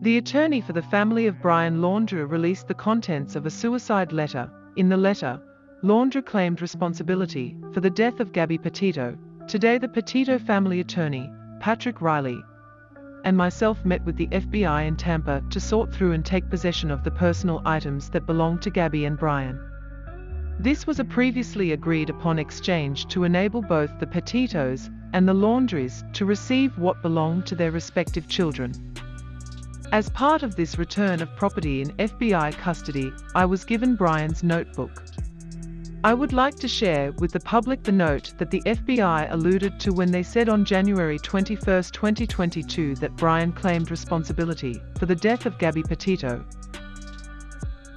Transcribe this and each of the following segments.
The attorney for the family of Brian Laundrie released the contents of a suicide letter. In the letter, Laundrie claimed responsibility for the death of Gabby Petito. Today the Petito family attorney, Patrick Reilly, and myself met with the FBI in Tampa to sort through and take possession of the personal items that belonged to Gabby and Brian. This was a previously agreed upon exchange to enable both the Petitos and the Laundries to receive what belonged to their respective children. As part of this return of property in FBI custody, I was given Brian's notebook. I would like to share with the public the note that the FBI alluded to when they said on January 21, 2022 that Brian claimed responsibility for the death of Gabby Petito.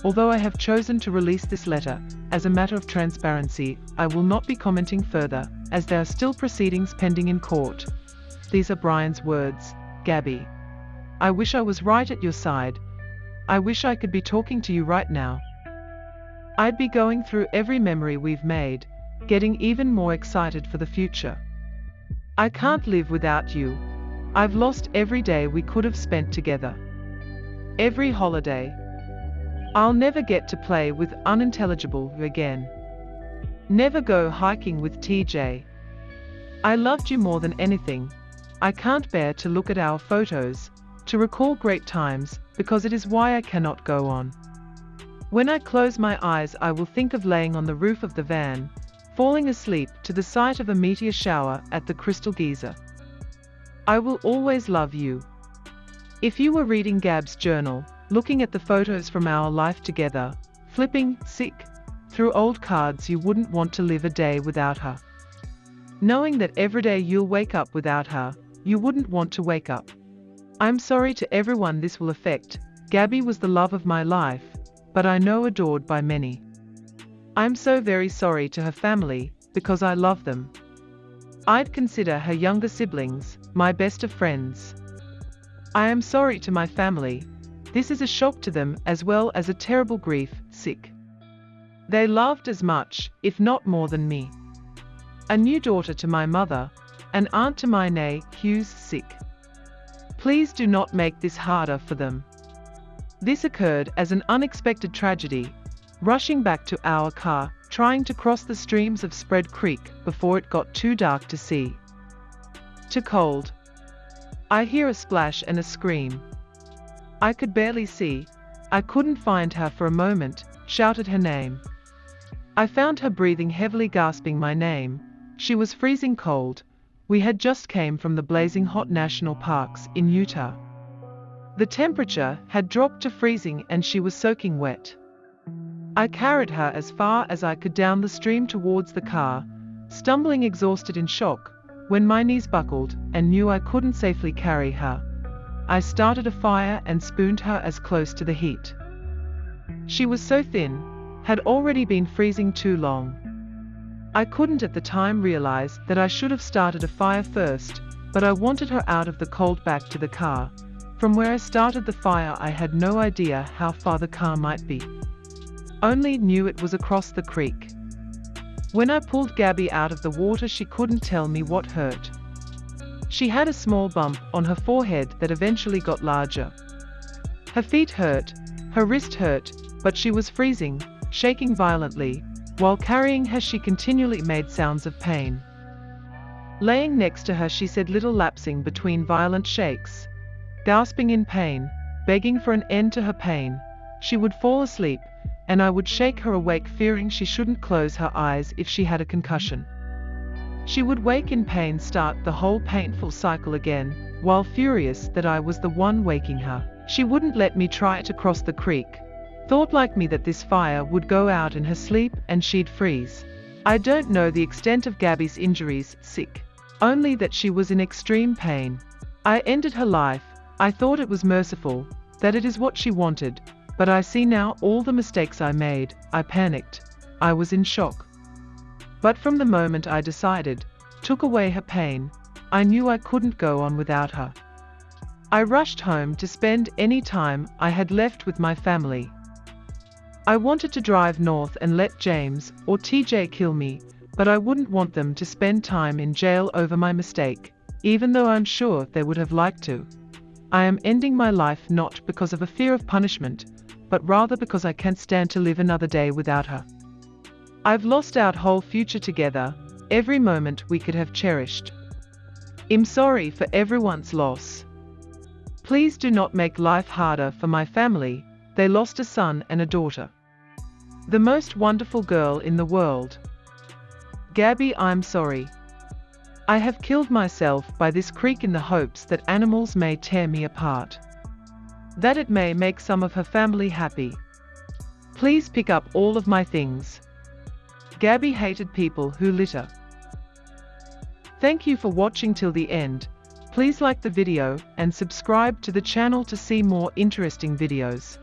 Although I have chosen to release this letter, as a matter of transparency, I will not be commenting further, as there are still proceedings pending in court. These are Brian's words, Gabby. I wish I was right at your side. I wish I could be talking to you right now. I'd be going through every memory we've made, getting even more excited for the future. I can't live without you. I've lost every day we could have spent together. Every holiday. I'll never get to play with unintelligible again. Never go hiking with TJ. I loved you more than anything. I can't bear to look at our photos, to recall great times, because it is why I cannot go on. When I close my eyes I will think of laying on the roof of the van, falling asleep to the sight of a meteor shower at the Crystal Geyser. I will always love you. If you were reading Gab's journal, looking at the photos from our life together, flipping, sick, through old cards you wouldn't want to live a day without her. Knowing that every day you'll wake up without her, you wouldn't want to wake up. I'm sorry to everyone this will affect, Gabby was the love of my life, but I know adored by many. I'm so very sorry to her family, because I love them. I'd consider her younger siblings, my best of friends. I am sorry to my family. This is a shock to them as well as a terrible grief, sick. They loved as much, if not more than me. A new daughter to my mother, an aunt to my nay, Hughes, sick. Please do not make this harder for them. This occurred as an unexpected tragedy, rushing back to our car, trying to cross the streams of Spread Creek before it got too dark to see. Too cold. I hear a splash and a scream. I could barely see. I couldn't find her for a moment, shouted her name. I found her breathing heavily gasping my name. She was freezing cold. We had just came from the blazing hot national parks in Utah. The temperature had dropped to freezing and she was soaking wet. I carried her as far as I could down the stream towards the car, stumbling exhausted in shock, when my knees buckled and knew I couldn't safely carry her. I started a fire and spooned her as close to the heat. She was so thin, had already been freezing too long. I couldn't at the time realize that I should have started a fire first, but I wanted her out of the cold back to the car, from where I started the fire I had no idea how far the car might be. Only knew it was across the creek. When I pulled Gabby out of the water she couldn't tell me what hurt. She had a small bump on her forehead that eventually got larger. Her feet hurt, her wrist hurt, but she was freezing, shaking violently, while carrying her she continually made sounds of pain. Laying next to her she said little lapsing between violent shakes, gasping in pain, begging for an end to her pain. She would fall asleep, and I would shake her awake fearing she shouldn't close her eyes if she had a concussion. She would wake in pain start the whole painful cycle again, while furious that I was the one waking her. She wouldn't let me try to cross the creek. Thought like me that this fire would go out in her sleep and she'd freeze. I don't know the extent of Gabby's injuries, sick. Only that she was in extreme pain. I ended her life, I thought it was merciful, that it is what she wanted, but I see now all the mistakes I made, I panicked, I was in shock. But from the moment I decided, took away her pain, I knew I couldn't go on without her. I rushed home to spend any time I had left with my family. I wanted to drive north and let James or TJ kill me, but I wouldn't want them to spend time in jail over my mistake, even though I'm sure they would have liked to. I am ending my life not because of a fear of punishment, but rather because I can't stand to live another day without her. I've lost our whole future together, every moment we could have cherished. I'm sorry for everyone's loss. Please do not make life harder for my family, they lost a son and a daughter. The most wonderful girl in the world. Gabby, I'm sorry. I have killed myself by this creek in the hopes that animals may tear me apart. That it may make some of her family happy. Please pick up all of my things. Gabby hated people who litter. Thank you for watching till the end. Please like the video and subscribe to the channel to see more interesting videos.